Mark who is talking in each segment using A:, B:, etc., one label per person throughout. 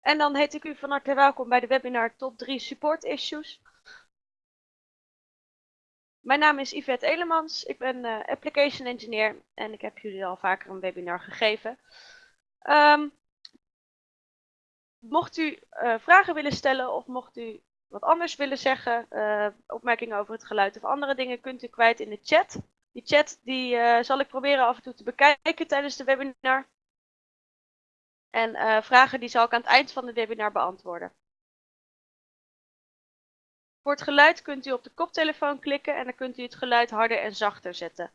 A: En dan heet ik u van harte welkom bij de webinar Top 3 Support Issues. Mijn naam is Yvette Elemans, ik ben uh, Application Engineer en ik heb jullie al vaker een webinar gegeven. Um, mocht u uh, vragen willen stellen of mocht u wat anders willen zeggen, uh, opmerkingen over het geluid of andere dingen, kunt u kwijt in de chat. Die chat die, zal ik proberen af en toe te bekijken tijdens de webinar. En uh, vragen die zal ik aan het eind van de webinar beantwoorden. Voor het geluid kunt u op de koptelefoon klikken en dan kunt u het geluid harder en zachter zetten.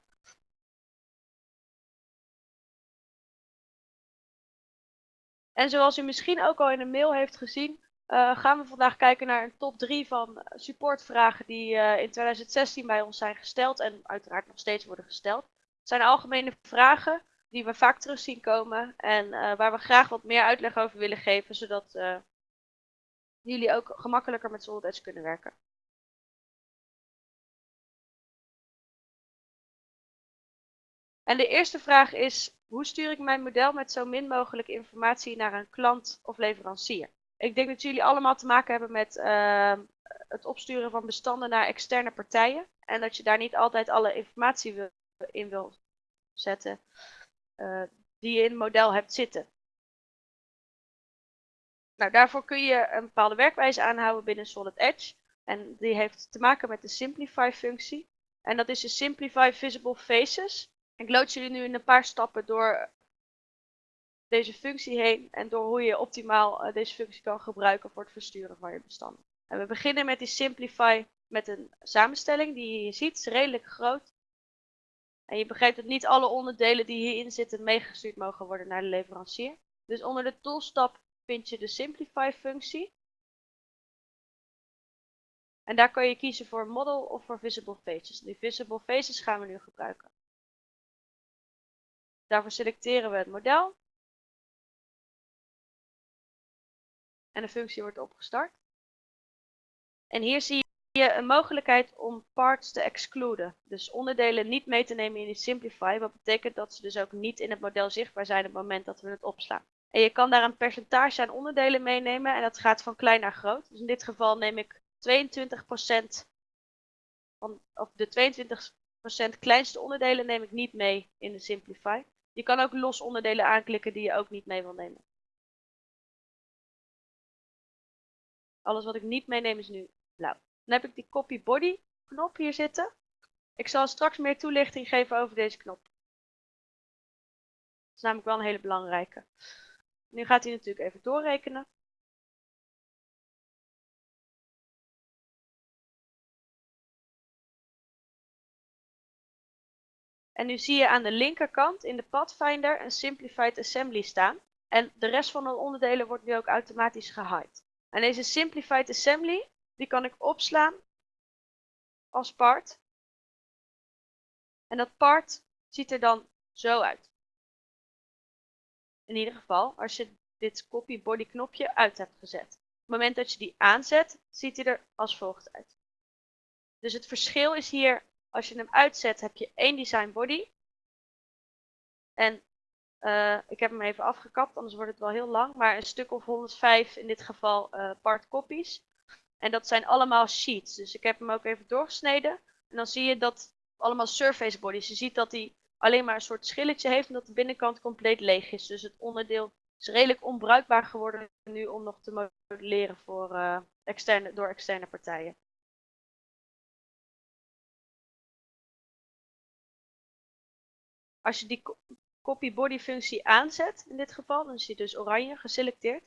A: En zoals u misschien ook al in een mail heeft gezien, uh, gaan we vandaag kijken naar een top 3 van supportvragen die uh, in 2016 bij ons zijn gesteld en uiteraard nog steeds worden gesteld. Het zijn algemene vragen die we vaak terug zien komen en uh, waar we graag wat meer uitleg over willen geven, zodat uh, jullie ook gemakkelijker met Solid kunnen werken. En de eerste vraag is, hoe stuur ik mijn model met zo min mogelijk informatie naar een klant of leverancier? Ik denk dat jullie allemaal te maken hebben met uh, het opsturen van bestanden naar externe partijen. En dat je daar niet altijd alle informatie in wil zetten die je in het model hebt zitten. Nou, daarvoor kun je een bepaalde werkwijze aanhouden binnen Solid Edge. En die heeft te maken met de Simplify functie. En dat is de Simplify Visible Faces. Ik lood jullie nu in een paar stappen door deze functie heen en door hoe je optimaal uh, deze functie kan gebruiken voor het versturen van je bestanden. En we beginnen met die Simplify met een samenstelling die je ziet, is redelijk groot. En je begrijpt dat niet alle onderdelen die hierin zitten meegestuurd mogen worden naar de leverancier. Dus onder de toolstap vind je de Simplify functie. En daar kan je kiezen voor Model of voor Visible Faces. Die Visible Faces gaan we nu gebruiken. Daarvoor selecteren we het model. En de functie wordt opgestart. En hier zie je je een mogelijkheid om parts te excluden. Dus onderdelen niet mee te nemen in die Simplify. Wat betekent dat ze dus ook niet in het model zichtbaar zijn op het moment dat we het opslaan. En je kan daar een percentage aan onderdelen meenemen. En dat gaat van klein naar groot. Dus in dit geval neem ik 22% van, of de 22% kleinste onderdelen neem ik niet mee in de Simplify. Je kan ook los onderdelen aanklikken die je ook niet mee wil nemen. Alles wat ik niet meeneem is nu blauw. Dan heb ik die copy body knop hier zitten. Ik zal straks meer toelichting geven over deze knop. Dat is namelijk wel een hele belangrijke. Nu gaat hij natuurlijk even doorrekenen. En nu zie je aan de linkerkant in de Pathfinder een Simplified Assembly staan. En de rest van de onderdelen wordt nu ook automatisch gehide. En deze Simplified Assembly die kan ik opslaan als part. En dat part ziet er dan zo uit. In ieder geval als je dit copy body knopje uit hebt gezet. Op het moment dat je die aanzet, ziet hij er als volgt uit. Dus het verschil is hier, als je hem uitzet, heb je één design body. En uh, ik heb hem even afgekapt, anders wordt het wel heel lang. Maar een stuk of 105 in dit geval uh, part copies. En dat zijn allemaal sheets. Dus ik heb hem ook even doorgesneden. En dan zie je dat allemaal surface bodies. Je ziet dat hij alleen maar een soort schilletje heeft en dat de binnenkant compleet leeg is. Dus het onderdeel is redelijk onbruikbaar geworden nu om nog te modelleren voor, uh, externe, door externe partijen. Als je die copy body functie aanzet, in dit geval, dan is hij dus oranje geselecteerd,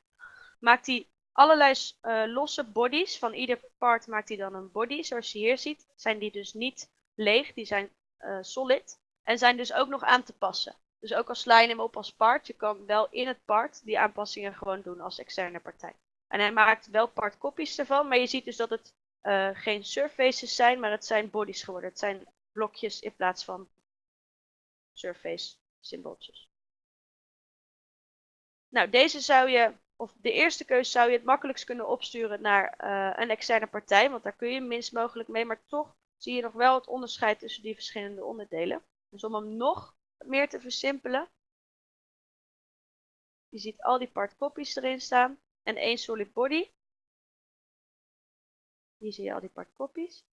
A: maakt hij allerlei uh, losse bodies. Van ieder part maakt hij dan een body. Zoals je hier ziet, zijn die dus niet leeg. Die zijn uh, solid. En zijn dus ook nog aan te passen. Dus ook al sla je hem op als part, je kan wel in het part die aanpassingen gewoon doen als externe partij. En hij maakt wel part copies ervan, maar je ziet dus dat het uh, geen surfaces zijn, maar het zijn bodies geworden. Het zijn blokjes in plaats van surface symbooltjes. Nou, deze zou je of de eerste keuze zou je het makkelijkst kunnen opsturen naar uh, een externe partij, want daar kun je minst mogelijk mee, maar toch zie je nog wel het onderscheid tussen die verschillende onderdelen. Dus om hem nog meer te versimpelen, je ziet al die part copies erin staan. en één solid body. Hier zie je al die partcopies.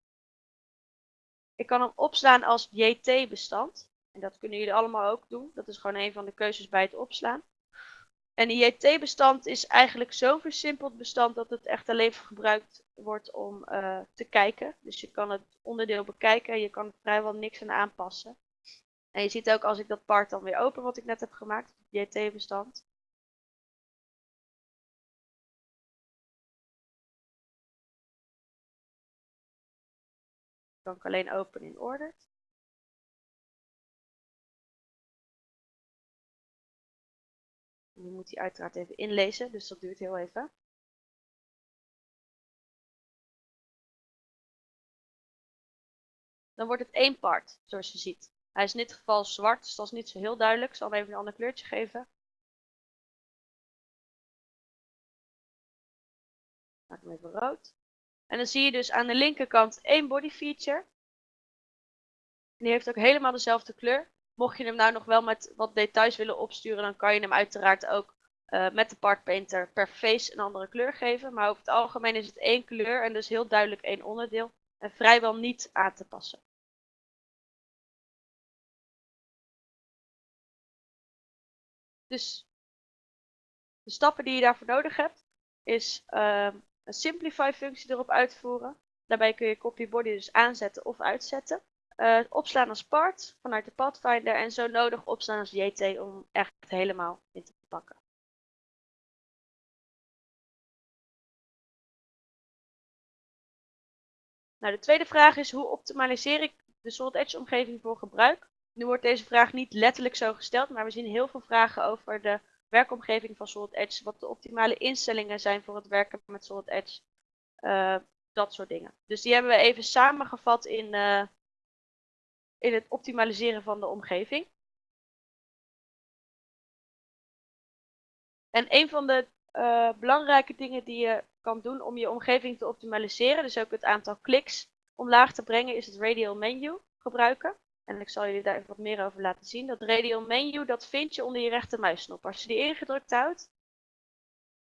A: Ik kan hem opslaan als JT-bestand. En dat kunnen jullie allemaal ook doen. Dat is gewoon een van de keuzes bij het opslaan. En een JT-bestand is eigenlijk zo'n versimpeld bestand dat het echt alleen gebruikt wordt om uh, te kijken. Dus je kan het onderdeel bekijken en je kan vrijwel niks aan aanpassen. En je ziet ook als ik dat part dan weer open wat ik net heb gemaakt, het JT-bestand. kan ik alleen openen in order. Nu moet hij uiteraard even inlezen, dus dat duurt heel even. Dan wordt het één part, zoals je ziet. Hij is in dit geval zwart, dus dat is niet zo heel duidelijk. Ik zal hem even een ander kleurtje geven. Maak hem even rood. En dan zie je dus aan de linkerkant één body feature. Die heeft ook helemaal dezelfde kleur. Mocht je hem nou nog wel met wat details willen opsturen, dan kan je hem uiteraard ook uh, met de part painter per face een andere kleur geven. Maar over het algemeen is het één kleur en dus heel duidelijk één onderdeel. En vrijwel niet aan te passen. Dus de stappen die je daarvoor nodig hebt, is uh, een simplify functie erop uitvoeren. Daarbij kun je copy body dus aanzetten of uitzetten. Uh, opslaan als part vanuit de Pathfinder en zo nodig opslaan als JT om echt helemaal in te pakken. Nou, de tweede vraag is hoe optimaliseer ik de Solid Edge omgeving voor gebruik? Nu wordt deze vraag niet letterlijk zo gesteld, maar we zien heel veel vragen over de werkomgeving van Solid Edge, wat de optimale instellingen zijn voor het werken met Solid Edge, uh, dat soort dingen. Dus die hebben we even samengevat in, uh, in het optimaliseren van de omgeving. En een van de uh, belangrijke dingen die je kan doen om je omgeving te optimaliseren, dus ook het aantal kliks omlaag te brengen, is het radial menu gebruiken. En ik zal jullie daar even wat meer over laten zien. Dat radial menu, dat vind je onder je rechtermuisknop. Als je die ingedrukt houdt,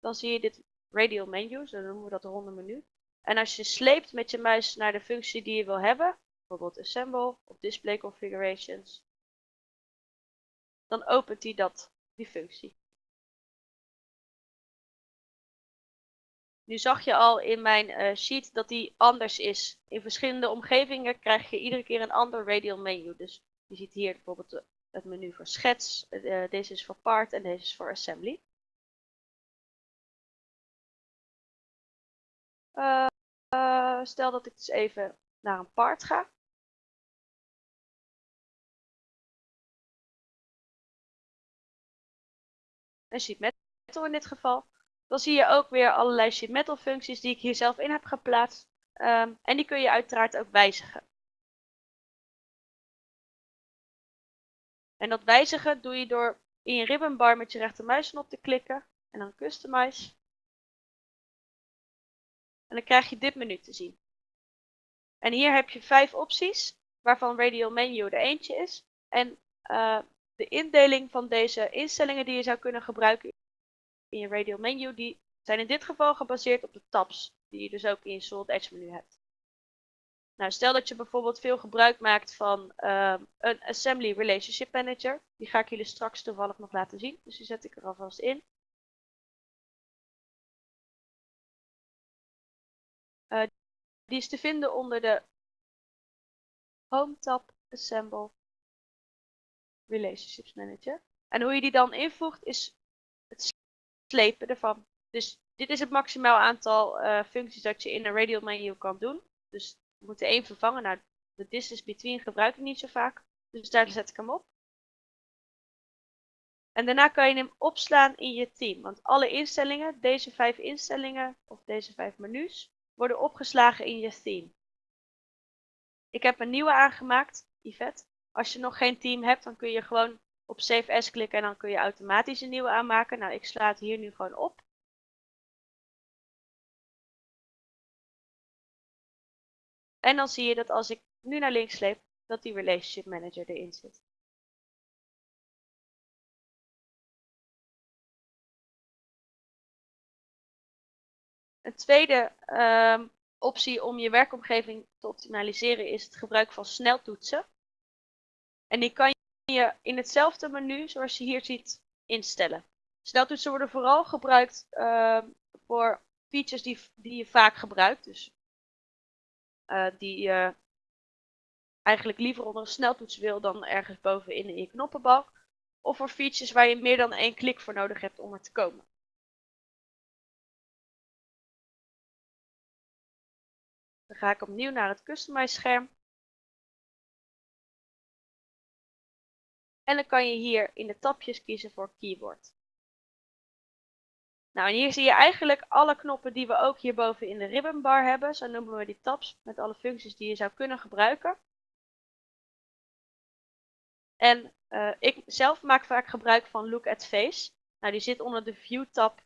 A: dan zie je dit radial menu, zo noemen we dat ronde menu. En als je sleept met je muis naar de functie die je wil hebben, bijvoorbeeld assemble of display configurations, dan opent hij dat, die functie. Nu zag je al in mijn uh, sheet dat die anders is. In verschillende omgevingen krijg je iedere keer een ander radial menu. Dus je ziet hier bijvoorbeeld het menu voor schets. Uh, deze is voor part en deze is voor assembly. Stel dat ik dus even naar een part ga. Een sheet metal in dit geval. Dan zie je ook weer allerlei sheet metal functies die ik hier zelf in heb geplaatst. Um, en die kun je uiteraard ook wijzigen. En dat wijzigen doe je door in je ribbonbar met je rechtermuisknop te klikken en dan customize. En dan krijg je dit menu te zien. En hier heb je vijf opties, waarvan radial menu er eentje is. En uh, de indeling van deze instellingen die je zou kunnen gebruiken in je radial menu, die zijn in dit geval gebaseerd op de tabs, die je dus ook in je Solid Edge menu hebt. Nou, stel dat je bijvoorbeeld veel gebruik maakt van uh, een Assembly Relationship Manager. Die ga ik jullie straks toevallig nog laten zien, dus die zet ik er alvast in. Uh, die is te vinden onder de Home tab Assemble Relationships Manager. En hoe je die dan invoegt is het slepen ervan. Dus dit is het maximaal aantal uh, functies dat je in een radial menu kan doen. Dus we moeten één vervangen. Nou, de distance between gebruik ik niet zo vaak. Dus daar zet ik hem op. En daarna kan je hem opslaan in je team. Want alle instellingen, deze vijf instellingen of deze vijf menus, worden opgeslagen in je theme. Ik heb een nieuwe aangemaakt, Yvette. Als je nog geen team hebt, dan kun je gewoon op Save As klikken en dan kun je automatisch een nieuwe aanmaken. Nou, ik sla het hier nu gewoon op. En dan zie je dat als ik nu naar links sleep, dat die Relationship Manager erin zit. Een tweede ehm, optie om je werkomgeving te optimaliseren is het gebruik van sneltoetsen. En die kan je in hetzelfde menu, zoals je hier ziet, instellen. Sneltoetsen worden vooral gebruikt ehm, voor features die, die je vaak gebruikt. Dus uh, die je eigenlijk liever onder een sneltoets wil dan ergens bovenin in je knoppenbalk. Of voor features waar je meer dan één klik voor nodig hebt om er te komen. Dan ga ik opnieuw naar het Customize scherm. En dan kan je hier in de tabjes kiezen voor Keyboard. Nou, en hier zie je eigenlijk alle knoppen die we ook hierboven in de ribbonbar hebben. Zo noemen we die tabs met alle functies die je zou kunnen gebruiken. En uh, ik zelf maak vaak gebruik van Look at Face. Nou, die zit onder de View tab.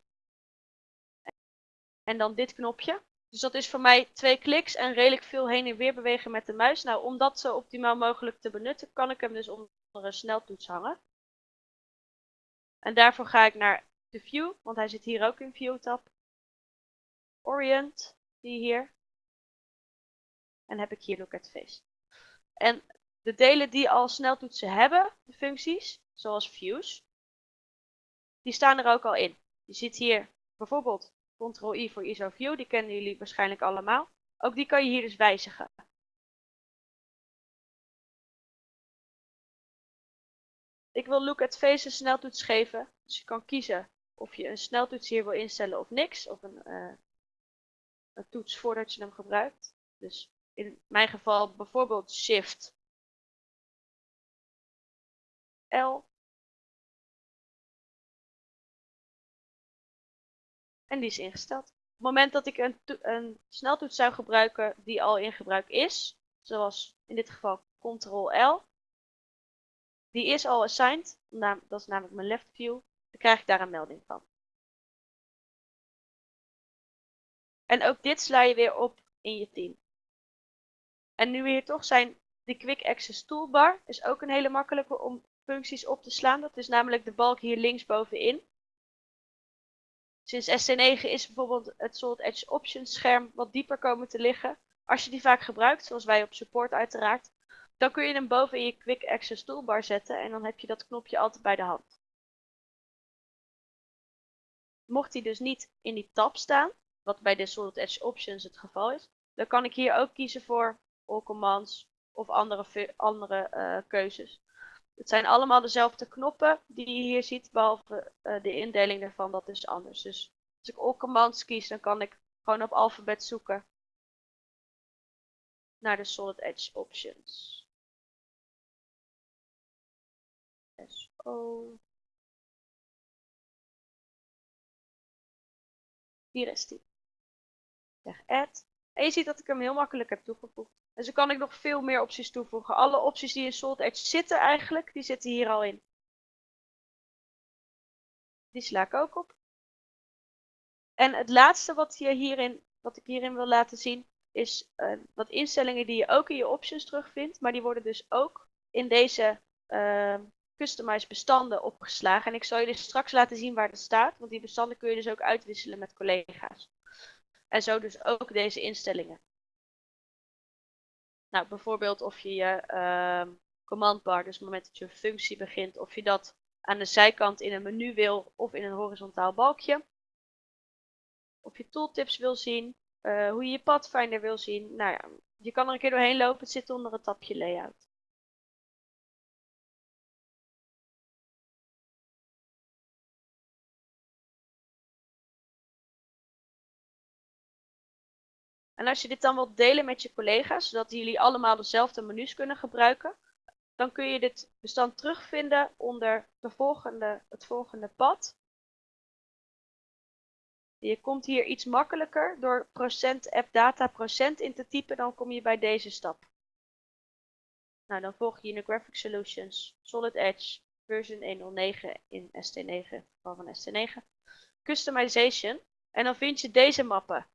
A: En dan dit knopje. Dus dat is voor mij twee kliks en redelijk veel heen en weer bewegen met de muis. Nou, om dat zo optimaal mogelijk te benutten, kan ik hem dus onder sneltoets hangen. En daarvoor ga ik naar de View, want hij zit hier ook in View tab. Orient, je hier. En heb ik hier Look at Face. En de delen die al sneltoetsen hebben, de functies, zoals views, die staan er ook al in. Je ziet hier bijvoorbeeld Ctrl-I voor ISO View, die kennen jullie waarschijnlijk allemaal. Ook die kan je hier dus wijzigen. Ik wil Look at Face een sneltoets geven, dus je kan kiezen of je een sneltoets hier wil instellen of niks, of een, uh, een toets voordat je hem gebruikt. Dus in mijn geval bijvoorbeeld Shift L. En die is ingesteld. Op het moment dat ik een, een sneltoets zou gebruiken die al in gebruik is, zoals in dit geval Ctrl-L, die is al assigned, dat is namelijk mijn left view, dan krijg ik daar een melding van. En ook dit sla je weer op in je team. En nu we hier toch zijn, die Quick Access Toolbar is ook een hele makkelijke om functies op te slaan. Dat is namelijk de balk hier linksbovenin. Sinds ST9 is bijvoorbeeld het Solid Edge Options scherm wat dieper komen te liggen. Als je die vaak gebruikt, zoals wij op support uiteraard, dan kun je hem boven in je Quick Access Toolbar zetten en dan heb je dat knopje altijd bij de hand. Mocht hij dus niet in die tab staan, wat bij de Solid Edge Options het geval is, dan kan ik hier ook kiezen voor All Commands of andere, andere uh, keuzes. Het zijn allemaal dezelfde knoppen die je hier ziet, behalve uh, de indeling daarvan, dat is anders. Dus als ik all commands kies, dan kan ik gewoon op alfabet zoeken naar de Solid Edge options. SO. Hier is die. Zeg add. En je ziet dat ik hem heel makkelijk heb toegevoegd. En zo kan ik nog veel meer opties toevoegen. Alle opties die in Solid Edge zitten eigenlijk, die zitten hier al in. Die sla ik ook op. En het laatste wat, je hierin, wat ik hierin wil laten zien, is uh, wat instellingen die je ook in je options terugvindt. Maar die worden dus ook in deze uh, customized bestanden opgeslagen. En ik zal jullie straks laten zien waar dat staat. Want die bestanden kun je dus ook uitwisselen met collega's. En zo dus ook deze instellingen. Nou, bijvoorbeeld of je je uh, command bar, dus het moment dat je functie begint, of je dat aan de zijkant in een menu wil of in een horizontaal balkje. Of je tooltips wil zien, uh, hoe je je Pathfinder wil zien. Nou ja, je kan er een keer doorheen lopen, het zit onder het tapje layout. En als je dit dan wilt delen met je collega's, zodat jullie allemaal dezelfde menus kunnen gebruiken, dan kun je dit bestand terugvinden onder de volgende, het volgende pad. Je komt hier iets makkelijker door procent appdata procent in te typen, dan kom je bij deze stap. Nou, dan volg je Graphic Solutions, Solid Edge, version 109 in ST9, in geval van ST9, Customization. En dan vind je deze mappen.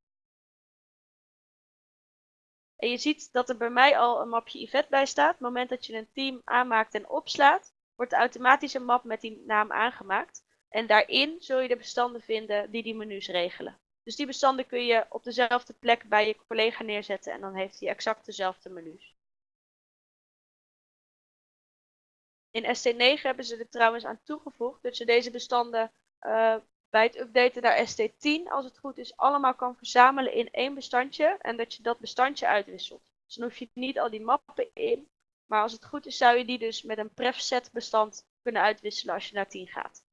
A: En je ziet dat er bij mij al een mapje Yvette bij staat. Het moment dat je een team aanmaakt en opslaat, wordt automatisch een map met die naam aangemaakt. En daarin zul je de bestanden vinden die die menus regelen. Dus die bestanden kun je op dezelfde plek bij je collega neerzetten en dan heeft hij exact dezelfde menus. In ST9 hebben ze er trouwens aan toegevoegd dat je deze bestanden uh, bij het updaten naar ST10, als het goed is, allemaal kan verzamelen in één bestandje en dat je dat bestandje uitwisselt. Dus dan hoef je niet al die mappen in, maar als het goed is zou je die dus met een prefset bestand kunnen uitwisselen als je naar 10 gaat.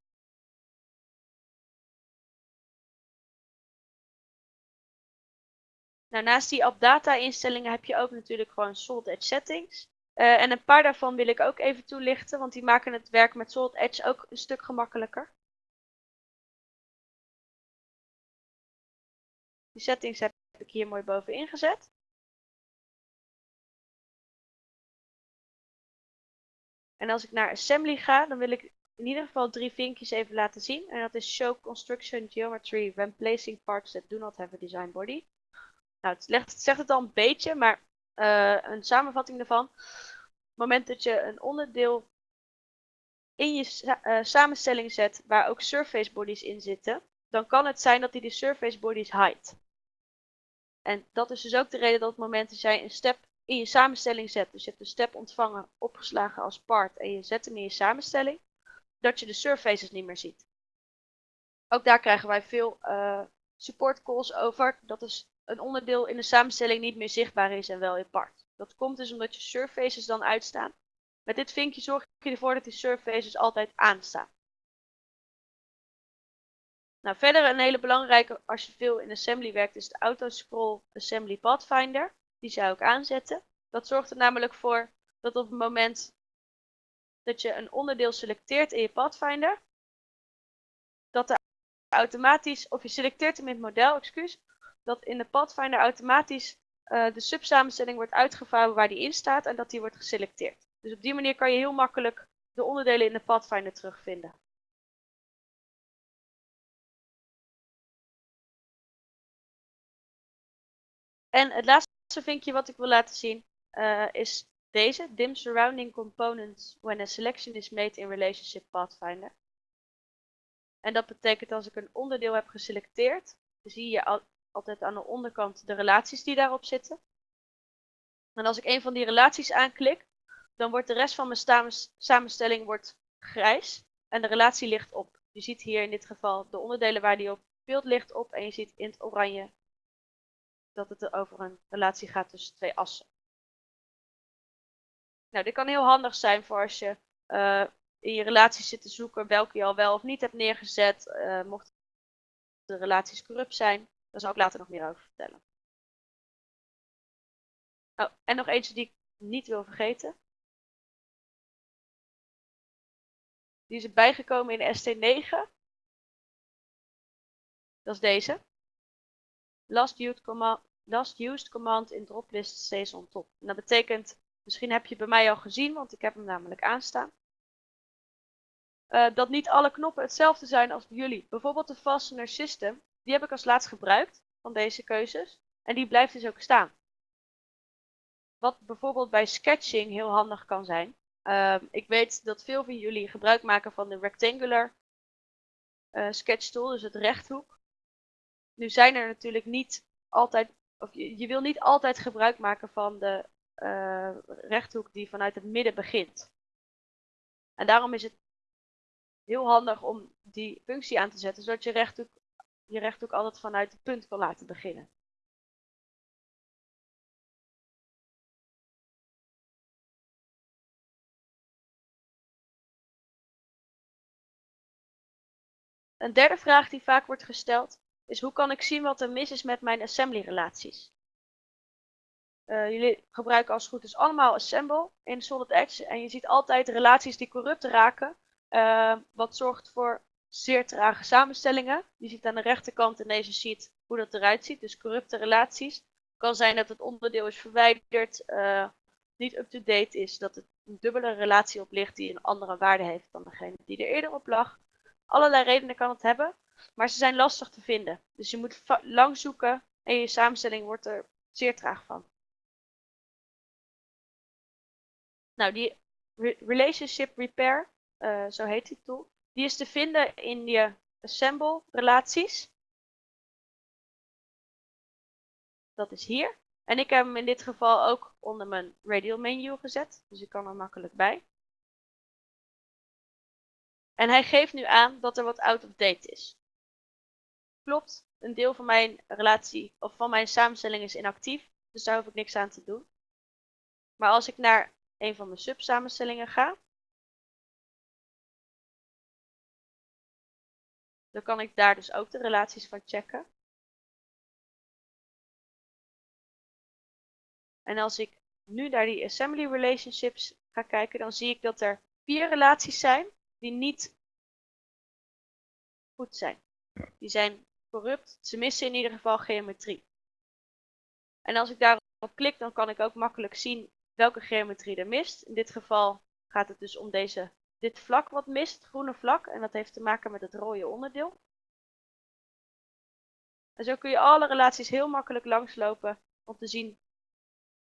A: Nou, naast die AppData instellingen heb je ook natuurlijk gewoon Solid Edge settings. Uh, en een paar daarvan wil ik ook even toelichten, want die maken het werk met Solid Edge ook een stuk gemakkelijker. Die settings heb ik hier mooi bovenin gezet. En als ik naar Assembly ga, dan wil ik in ieder geval drie vinkjes even laten zien. En dat is Show Construction Geometry When Placing Parts That Do Not Have a Design Body. Nou, het, legt, zegt het al een beetje, maar uh, een samenvatting daarvan. Op het moment dat je een onderdeel in je uh, samenstelling zet waar ook surface bodies in zitten, dan kan het zijn dat hij de surface bodies hide. En dat is dus ook de reden dat op het moment dat jij een step in je samenstelling zet, dus je hebt een step ontvangen, opgeslagen als part en je zet hem in je samenstelling, dat je de surfaces niet meer ziet. Ook daar krijgen wij veel uh, support calls over. Dat is een onderdeel in de samenstelling niet meer zichtbaar is en wel in part. Dat komt dus omdat je surfaces dan uitstaan. Met dit vinkje zorg je ervoor dat die surfaces altijd aanstaan. Nou, verder een hele belangrijke als je veel in assembly werkt is de autoscroll assembly pathfinder. Die zou ik aanzetten. Dat zorgt er namelijk voor dat op het moment dat je een onderdeel selecteert in je pathfinder, dat er automatisch, of je selecteert hem in het model, excuus, dat in de Pathfinder automatisch uh, de subsamenstelling wordt uitgevouwen waar die in staat en dat die wordt geselecteerd. Dus op die manier kan je heel makkelijk de onderdelen in de Pathfinder terugvinden. En het laatste vinkje wat ik wil laten zien uh, is deze, dim surrounding components when a selection is made in relationship pathfinder. En dat betekent als ik een onderdeel heb geselecteerd, zie je al, altijd aan de onderkant de relaties die daarop zitten. En als ik een van die relaties aanklik, dan wordt de rest van mijn samenstelling wordt grijs en de relatie ligt op. Je ziet hier in dit geval de onderdelen waar die op speelt ligt op en je ziet in het oranje dat het over een relatie gaat tussen twee assen. Nou, dit kan heel handig zijn voor als je uh, in je relaties zit te zoeken welke je al wel of niet hebt neergezet, uh, mocht de relaties corrupt zijn. Daar zal ik later nog meer over vertellen. Oh, en nog eentje die ik niet wil vergeten. Die is erbij gekomen in ST9. Dat is deze. Last used command, last used command in droplist stays on top. Dat betekent, misschien heb je bij mij al gezien, want ik heb hem namelijk aanstaan. Uh, dat niet alle knoppen hetzelfde zijn als bij jullie. Bijvoorbeeld de fastener system die heb ik als laatst gebruikt van deze keuzes. En die blijft dus ook staan. Wat bijvoorbeeld bij sketching heel handig kan zijn. Uh, ik weet dat veel van jullie gebruik maken van de rectangular uh, sketch tool, dus het rechthoek. Nu zijn er natuurlijk niet altijd, of je, wil niet altijd gebruik maken van de uh, rechthoek die vanuit het midden begint. En daarom is het heel handig om die functie aan te zetten, zodat je rechthoek je rechthoek altijd vanuit het punt kan laten beginnen. Een derde vraag die vaak wordt gesteld is hoe kan ik zien wat er mis is met mijn assembly relaties? Uh, jullie gebruiken als het goed is allemaal assemble in Solid Edge en je ziet altijd relaties die corrupt raken, uh, wat zorgt voor zeer trage samenstellingen. Je ziet aan de rechterkant in deze sheet hoe dat eruit ziet. Dus corrupte relaties. Het kan zijn dat het onderdeel is verwijderd, uh, niet up-to-date is, dat het een dubbele relatie op ligt die een andere waarde heeft dan degene die er eerder op lag. Allerlei redenen kan het hebben, maar ze zijn lastig te vinden. Dus je moet lang zoeken en je samenstelling wordt er zeer traag van. Nou, die Relationship Repair, uh, zo heet die tool, die is te vinden in je assemble relaties. Dat is hier. En ik heb hem in dit geval ook onder mijn radial menu gezet. Dus ik kan er makkelijk bij. En hij geeft nu aan dat er wat out of date is. Klopt, een deel van mijn relatie of van mijn samenstelling is inactief. Dus daar hoef ik niks aan te doen. Maar als ik naar een van mijn subsamenstellingen ga. Dan kan ik daar dus ook de relaties van checken. En als ik nu naar die assembly relationships ga kijken, dan zie ik dat er vier relaties zijn die niet goed zijn. Die zijn corrupt, ze missen in ieder geval geometrie. En als ik daarop klik, dan kan ik ook makkelijk zien welke geometrie er mist. In dit geval gaat het dus om deze, dit vlak wat mist, het groene vlak. En dat heeft te maken met het rode onderdeel. En zo kun je alle relaties heel makkelijk langslopen om te zien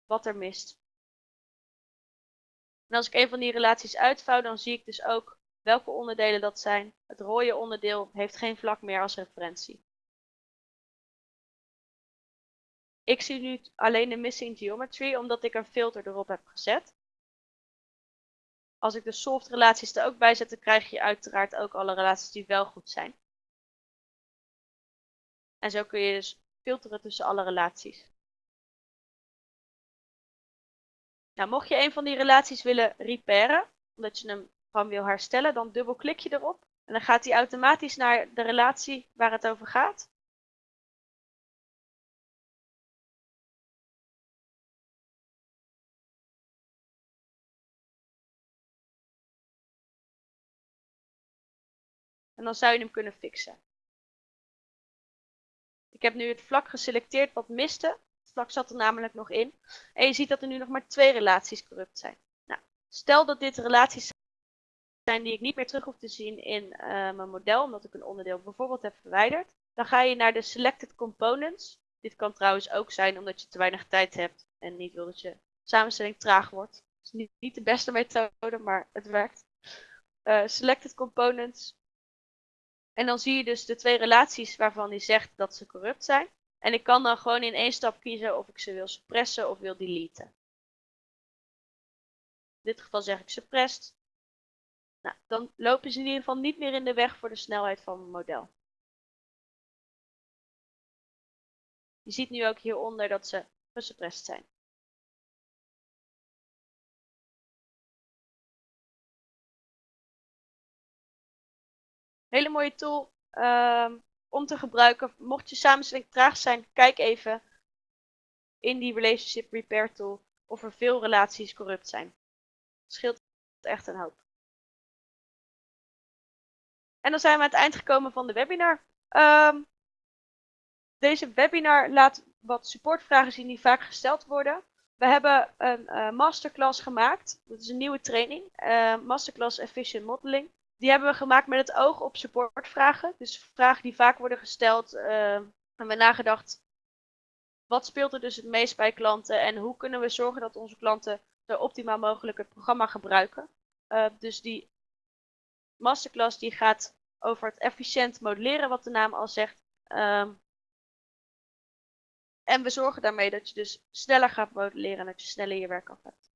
A: wat er mist. En als ik een van die relaties uitvouw, dan zie ik dus ook welke onderdelen dat zijn. Het rode onderdeel heeft geen vlak meer als referentie. Ik zie nu alleen de missing geometry omdat ik een filter erop heb gezet. Als ik de soft relaties er ook bij zet, dan krijg je uiteraard ook alle relaties die wel goed zijn. En zo kun je dus filteren tussen alle relaties. Nou, mocht je een van die relaties willen repairen, omdat je hem gewoon wil herstellen, dan dubbelklik je erop. En dan gaat hij automatisch naar de relatie waar het over gaat. En dan zou je hem kunnen fixen. Ik heb nu het vlak geselecteerd wat miste. Het vlak zat er namelijk nog in. En je ziet dat er nu nog maar twee relaties corrupt zijn. Nou, stel dat dit relaties zijn die ik niet meer terug hoef te zien in uh, mijn model, omdat ik een onderdeel bijvoorbeeld heb verwijderd. Dan ga je naar de Selected Components. Dit kan trouwens ook zijn omdat je te weinig tijd hebt en niet wil dat je samenstelling traag wordt. Het is niet, de beste methode, maar het werkt. Uh, selected Components. En dan zie je dus de twee relaties waarvan hij zegt dat ze corrupt zijn. En ik kan dan gewoon in één stap kiezen of ik ze wil suppressen of wil deleten. In dit geval zeg ik suppressed. Nou, dan lopen ze in ieder geval niet meer in de weg voor de snelheid van mijn model. Je ziet nu ook hieronder dat ze gesuppressed zijn. Hele mooie tool um, om te gebruiken. Mocht je samenstelling traag zijn, kijk even in die Relationship Repair tool of er veel relaties corrupt zijn. Het scheelt echt een hoop. En dan zijn we aan het eind gekomen van de webinar. Um, deze webinar laat wat supportvragen zien die vaak gesteld worden. We hebben een uh, masterclass gemaakt. Dat is een nieuwe training. Uh, masterclass Efficient Modeling. Die hebben we gemaakt met het oog op supportvragen. Dus vragen die vaak worden gesteld. Uh, en we nagedacht, wat speelt er dus het meest bij klanten? En hoe kunnen we zorgen dat onze klanten zo optimaal mogelijk het programma gebruiken? dus die masterclass die gaat over het efficiënt modelleren, wat de naam al zegt. Um, en we zorgen daarmee dat je dus sneller gaat modelleren en dat je sneller je werk af hebt.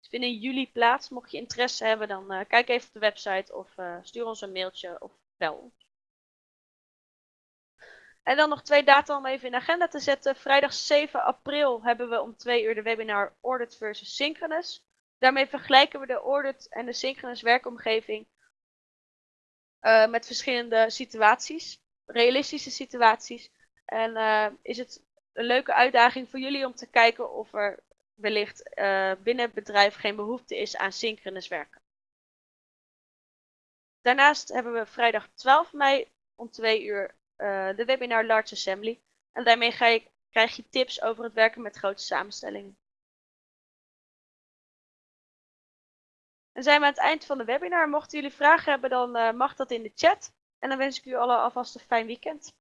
A: Het vindt in juli plaats. Mocht je interesse hebben, dan uh, kijk even op de website of uh, stuur ons een mailtje of bel ons. En dan nog twee data om even in de agenda te zetten. Vrijdag 7 april hebben we om 2 uur de webinar Audit versus Synchronous. Daarmee vergelijken we de audit en de synchronous werkomgeving uh, met verschillende situaties, realistische situaties. En uh, is het een leuke uitdaging voor jullie om te kijken of er wellicht uh, binnen het bedrijf geen behoefte is aan synchronous werken. Daarnaast hebben we vrijdag 12 mei om 2 uur de webinar Large Assembly. En daarmee ga krijg je tips over het werken met grote samenstellingen. En zijn we aan het eind van de webinar. Mochten jullie vragen hebben, dan uh, mag dat in de chat. En dan wens ik u allen alvast een fijn weekend.